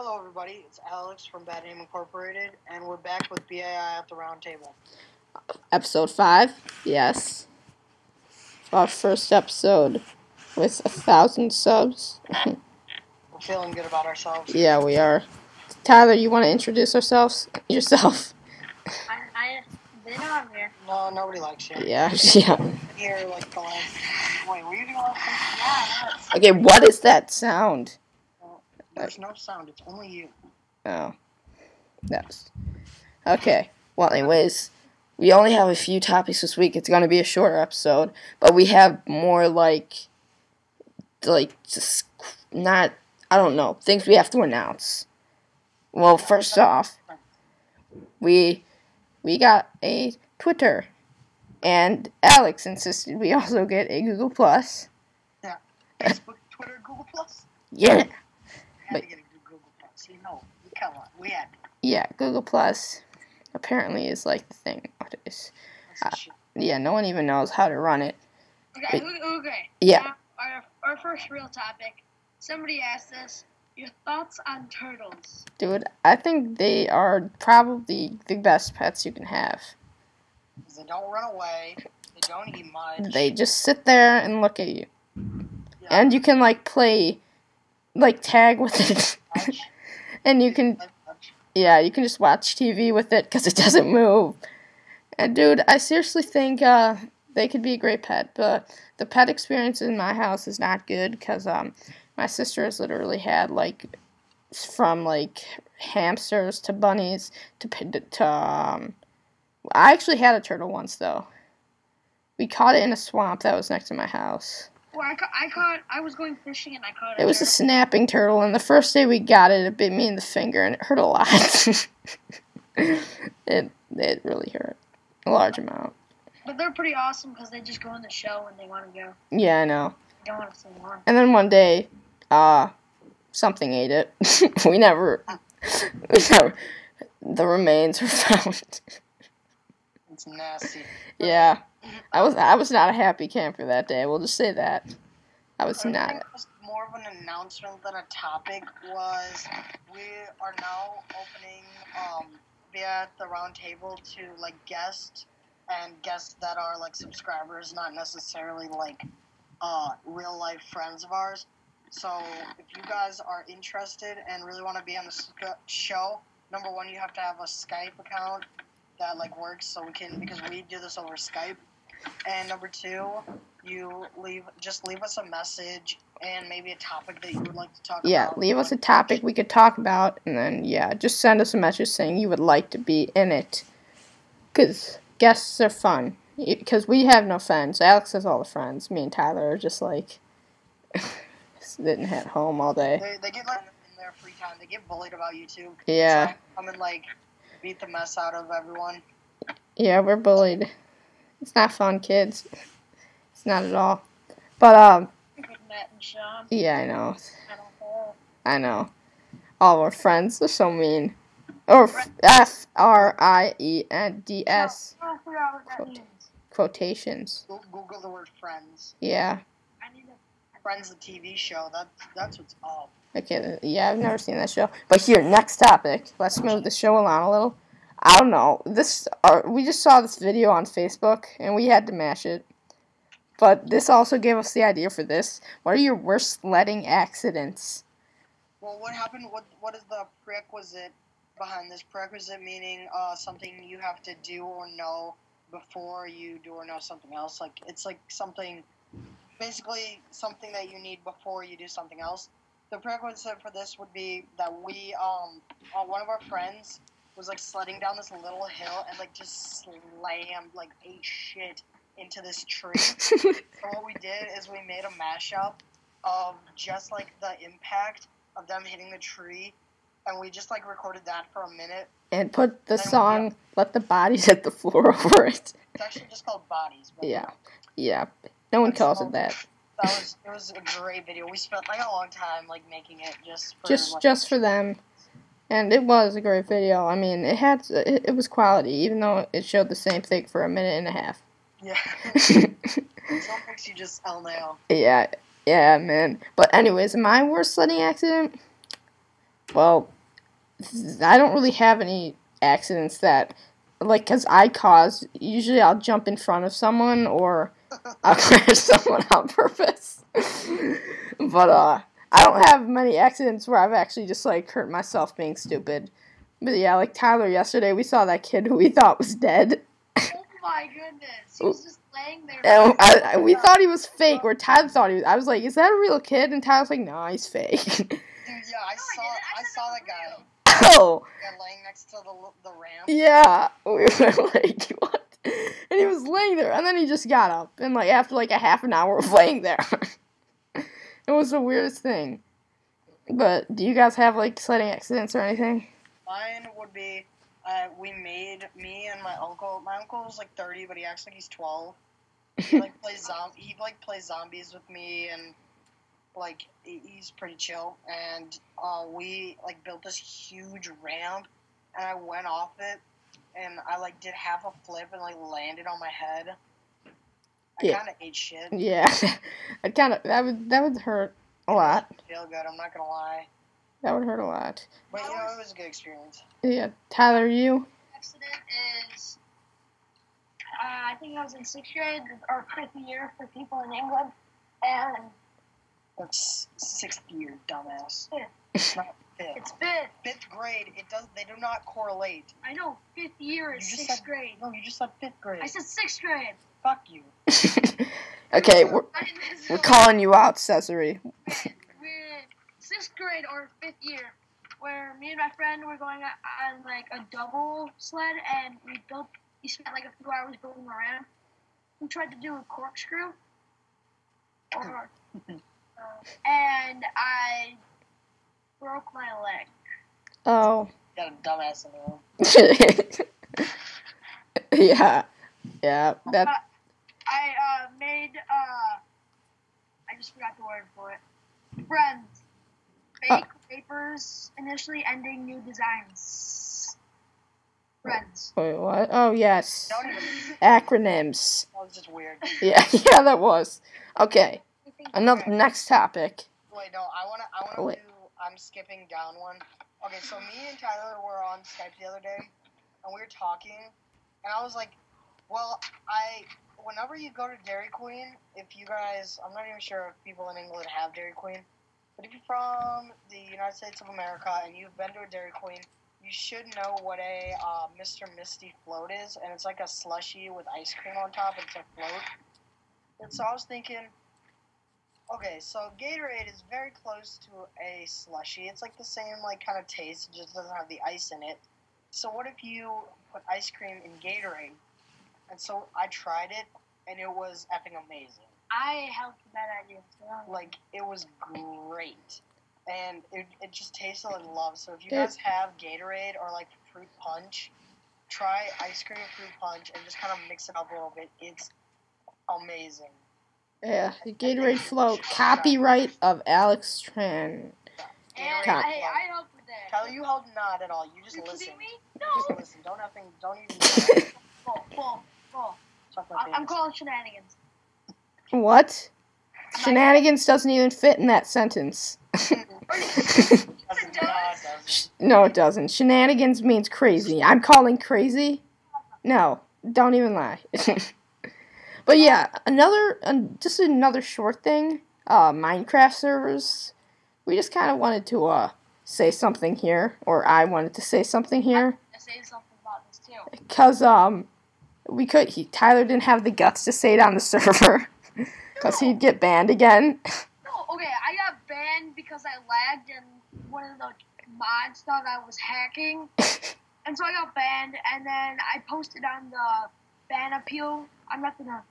Hello, everybody. It's Alex from Bad Name Incorporated, and we're back with BAI at the round table. Episode 5? Yes. Our first episode with a thousand subs. We're feeling good about ourselves. yeah, we are. Tyler, you want to introduce ourselves? Yourself? I, I, they know I'm here. No, nobody likes you. Yeah, yeah. Here, like the last. Wait, were you the last? Yeah, Okay, what is that sound? There's no sound. It's only you. Oh. That's. Okay. Well, anyways, we only have a few topics this week. It's going to be a shorter episode, but we have more like. Like, just not. I don't know. Things we have to announce. Well, first off, we we got a Twitter, and Alex insisted we also get a Google Plus. Yeah, Facebook, Twitter, Google Plus. Yeah, But- Google Plus. You know, come on, we had. yeah, Google Plus apparently is like the thing nowadays. Uh. Yeah, no one even knows how to run it. okay, okay. Yeah. Now, our, our first real topic. Somebody asked us your thoughts on turtles. Dude, I think they are probably the best pets you can have. They don't run away. They don't eat much. They just sit there and look at you. Yeah. And you can like play like tag with it. And you can yeah, you can just watch TV with it cuz it doesn't move. And dude, I seriously think uh they could be a great pet, but the pet experience in my house is not good cuz um my sister has literally had like from like hamsters to bunnies to to um I actually had a turtle once though. We caught it in a swamp that was next to my house. Well, I, ca- I caught. I was going fishing and I caught a It was a snapping turtle, and the first day we got it, it bit me in the finger, and it hurt a lot. it it really hurt a large amount. But they're pretty awesome because they just go in the shell when they want to go. Yeah, I know. They don't want to stay on. And then one day, uh, something ate it. we never, we never. The remains were found. It's nasty. yeah, I was I was not a happy camper that day. We'll just say that. I was I not. think it was more of an announcement than a topic was we are now opening um via the round table to like guests and guests that are like subscribers, not necessarily like uh real life friends of ours. So if you guys are interested and really want to be on the show, number one, you have to have a Skype account that like works so we can because we do this over Skype. And number two, you leave just leave us a message and maybe a topic that you would like to talk Yeah, about. Yeah, leave us a topic we could talk about, and then yeah, just send us a message saying you would like to be in it. Cause guests are fun. Because we have no friends. Alex has all the friends. Me and Tyler are just like sitting at home all day. They, they get like in their free time. They get bullied about YouTube. Yeah, So come and like beat the mess out of everyone. yeah, we're bullied. It's not fun, kids. It's not at all. But um, Matt and Sean. yeah, I know. I know. All our friends are so mean. Or F R I E N D S I forgot what that Quote. means. quotations. Google the word friends. Yeah. I need to. Friends, the TV show. That's that's what's up. Okay, yeah, I've never seen that show. But here, next topic. Let's move the show along a little. I don't know. This uh, we just saw this video on Facebook and we had to mash it. But this also gave us the idea for this. What are your worst sledding accidents? Well, what happened? What what is the prerequisite behind this? Prerequisite meaning uh, something you have to do or know before you do or know something else. Like it's like something, basically something that you need before you do something else. The prerequisite for this would be that we um uh, one of our friends was like sledding down this little hill and like just slammed like a shit into this tree. So what we did is we made a mashup of just like the impact of them hitting the tree, and we just like recorded that for a minute. and put the song "Let the Bodies Hit the Floor" over it. It's actually just called Bodies. But Yeah. Yeah. No one calls it that. That was it was a great video. We spent like a long time like making it just for Just like, just for them. And it was a great video. I mean, it had it, it was quality, even though it showed the same thing for a minute and a half. yeah. Some makes you just LMAO. Yeah, yeah, man. But anyways, my worst sledding accident. Well, I don't really have any accidents that, like, cause I cause. Usually, I'll jump in front of someone or I'll crash someone on purpose. but uh, I don't have many accidents where I've actually just like hurt myself being stupid. But yeah, like Tyler yesterday, we saw that kid who we thought was dead. Oh my goodness. He was just laying there. And I, I, we thought he was fake, or Tyler thought he was. I was like, "Is that a real kid?" And Tyler was like, "No, he's fake." Dude, yeah, I I saw didn't. I I saw that that guy oh, yeah, laying next to the the ramp. yeah. We were like, "What?" And he was laying there, and then he just got up, and like after like a half an hour of laying there, it was the weirdest thing. But do you guys have like sledding accidents or anything? Mine would be, uh, we made me and my uncle. My uncle's like thirty, but he acts like he's twelve. He like plays zom. He like plays zombies with me, and like he's pretty chill. And uh, we like built this huge ramp, and I went off it, and I like did half a flip and like landed on my head. I Yeah. kind of ate shit. Yeah, I kind of that would that would hurt a lot. Feel good. I'm not gonna lie, That would hurt a lot. but you know it was a good experience. Yeah, Tyler, you. accident is uh, I think I was in sixth grade or fifth year for people in England, and That's sixth year, dumbass. Yeah. It's not fifth. it's fifth. fifth grade. It does. They do not correlate. I know fifth year is You sixth said- grade. No, you just said fifth grade. I said sixth grade. Fuck you. okay, we're, I didn't- this is we're calling you out, Cesare. we're sixth grade or fifth year, where me and my friend were going on, on like a double sled, and we built. We spent like a few hours building a ramp. We tried to do a corkscrew, or, uh, and I broke my leg. Oh. Got a dumbass in the room. yeah, yeah. That I uh, made. Uh, I just forgot the word for it. Friends. Fake uh. papers initially ending new designs. Friends. wait, what? Oh yes, acronyms. That was just weird. Yeah, yeah, that was. Okay, another next topic. Wait, no. I wanna. I wanna Wait. do. I'm skipping down one. Okay, so me and Tyler were on Skype the other day, and we were talking, and I was like, "Well, I." Whenever you go to Dairy Queen, if you guys, I'm not even sure if people in England have Dairy Queen, but if you're from the United States of America and you've been to a Dairy Queen, you should know what a uh, Mr. Misty float is, and it's like a slushy with ice cream on top. It's a float. And so I was thinking, okay, so Gatorade is very close to a slushy. It's like the same like kind of taste, it just doesn't have the ice in it. So what if you put ice cream in Gatorade? And so I tried it, and it was effing amazing. I helped with that idea. So. Like it was great, and it, it just tasted like love. So if you guys have Gatorade or like fruit punch, try ice cream fruit punch and just kind of mix it up a little bit. It's amazing. Yeah, the Gatorade float. Copyright of Alex Tran. And Gatorade Con- I, I helped with that. Tyler, you held not at all. You just you listen. kidding me? You No. just listen. Don't effing. Don't even. I- I'm calling shenanigans. What? Shenanigans doesn't even fit in that sentence. No, it doesn't. no, it doesn't. Shenanigans means crazy. I'm calling crazy? No, don't even lie. but yeah, another, uh, just another short thing. Uh, Minecraft servers. We just kind of wanted to uh say something here, or I wanted to say something here, I say something about this too. cause um, we could. He Tyler didn't have the guts to say it on the server, cause he'd get banned again. No, okay, I got banned because I lagged and one of the mods thought I was hacking. and so I got banned and then I posted on the ban appeal. I'm not gonna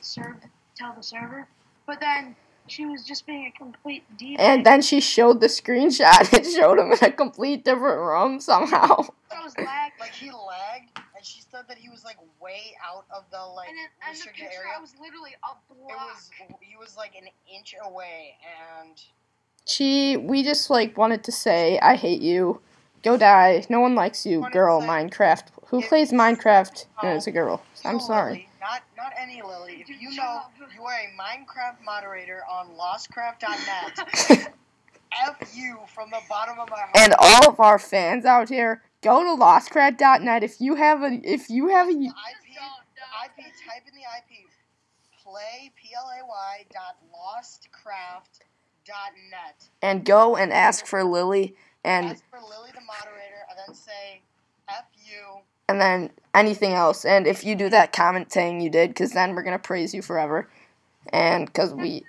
serve tell the server. But then she was just being a complete diva. And then she showed the screenshot. It showed him in a complete different room somehow. I was lagged. Like he lagged, and she said that he was like way out of the like And, then, and the restricted picture, area. I was literally a block. It was he was like an inch away, and She, we just like wanted to say, I hate you. Go die. No one likes you, girl. say- Minecraft. Who If- plays Minecraft and is a girl? I'm sorry. Lily, not not any Lily. If you know you are a Minecraft moderator on LostCraft.net, F you from the bottom of my heart. And all of our fans out here, go to lostcraft.net if you have a if you have a IP, Just don't, don't. IP, type in the IP. Play P L A Y dot lostcraft dot net. and go and ask for Lily and Ask for Lily the moderator, and then say F you. and then anything else. And if you do that, comment saying you did, because then we're gonna praise you forever. And because we,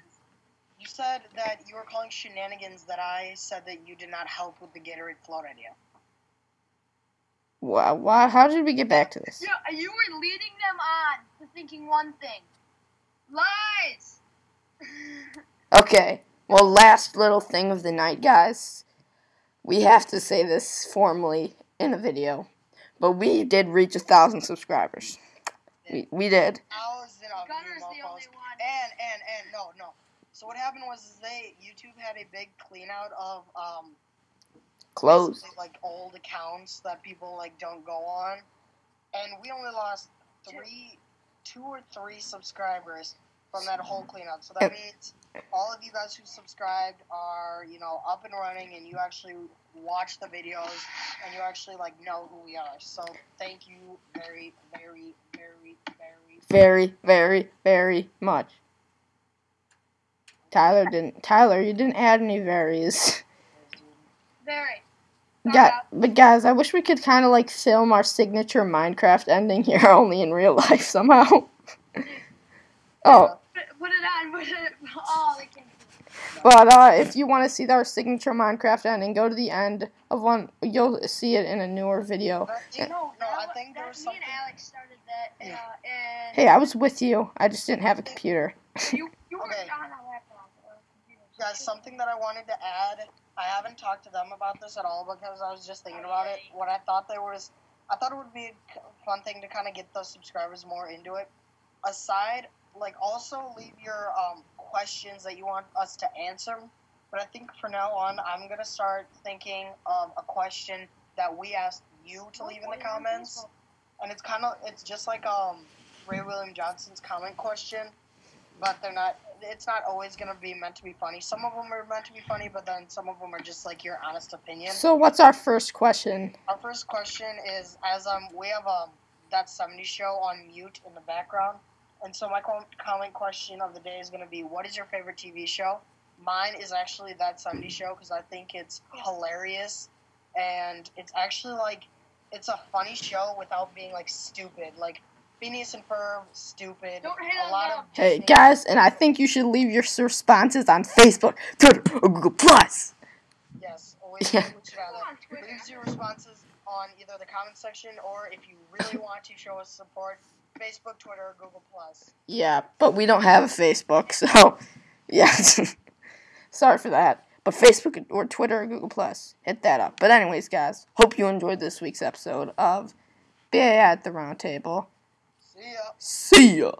You said that you were calling shenanigans that I said that you did not help with the Gatorade float idea. Why, why, how did we get back to this? Yeah, you were leading them on to thinking one thing. Lies. Okay, well, last little thing of the night, guys. We have to say this formally in a video, but we did reach a thousand subscribers. We, we did. Thousand of you Gunner's the only one. And and and no no. So what happened was they YouTube had a big clean out of um Closed. basically, like old accounts that people like don't go on, and we only lost three, two or three subscribers from that whole cleanup. So that means all of you guys who subscribed are you know up and running, and you actually watch the videos, and you actually like know who we are. So thank you very very very very. Very, very, very much. Tyler didn't. Tyler, you didn't add any varies. Very. Yeah, but guys, I wish we could kind of like film our signature Minecraft ending here, only in real life somehow. oh, Put, put it on. Put it. Oh, they can't. but uh, if you want to see our signature Minecraft ending, go to the end of one. You'll see it in a newer video. But, you know, no, I think there was something. Alex started that. Uh, Hey, I was with you. I just didn't have a computer. you you were Okay. on a laptop or. Guys, something that I wanted to add. I haven't talked to them about this at all because I was just thinking about it. What I thought there was, I thought it would be a fun thing to kind of get the subscribers more into it. Aside, like, also leave your um, questions that you want us to answer. But I think for now on, I'm gonna start thinking of a question that we asked you to leave in the comments, and it's kind of it's just like um Ray William Johnson's comment question, but they're not. It's not always gonna be meant to be funny. Some of them are meant to be funny, but then some of them are just like your honest opinion. So, what's our first question? Our first question is as um we have um that 70 show on mute in the background, and so my comment question of the day is gonna be what is your favorite TV show? Mine is actually that 70 show because I think it's hilarious, and it's actually like it's a funny show without being like stupid. Like Phineas and Ferb, stupid. Don't hate a on lot them. of Hey, Disney- guys, and I think you should leave your responses on Facebook, Twitter, or Google Plus. Yes, always Yeah. do what you Go on Leave your responses on either the comment section or if you really want to show us support, Facebook, Twitter, or Google Plus. Yeah, but we don't have a Facebook, so yeah. Sorry for that. But Facebook or Twitter or Google Plus, hit that up. But anyways, guys, hope you enjoyed this week's episode of BA at the Round Table. See ya. See ya.